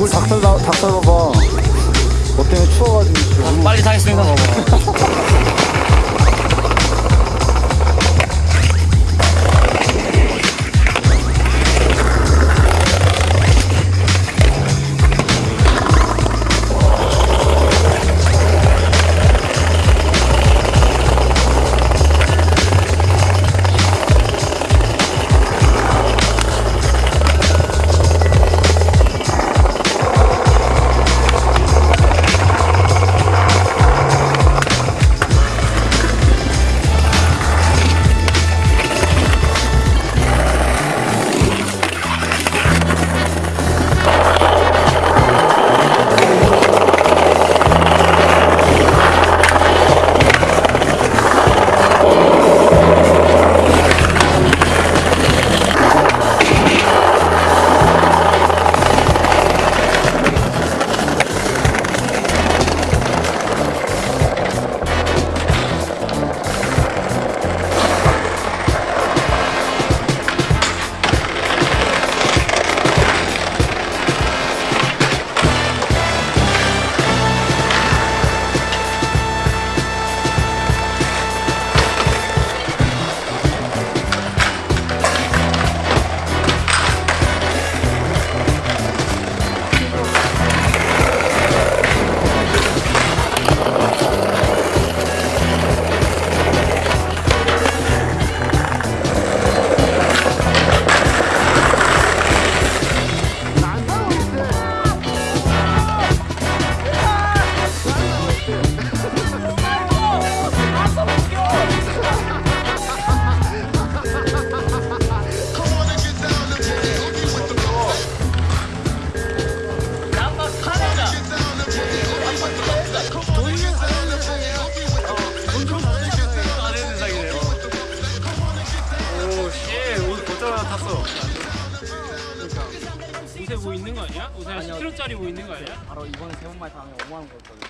얼굴 닭살 나, 닭살 봐봐. 너 때문에 추워가지고 지금. 빨리 타겠습니다. 옷에 뭐 있는 거 아니야? 옷에 10kg짜리 뭐 있는 거 아니야? 바로 이번에 세번말 당에 5만 원 줬거든.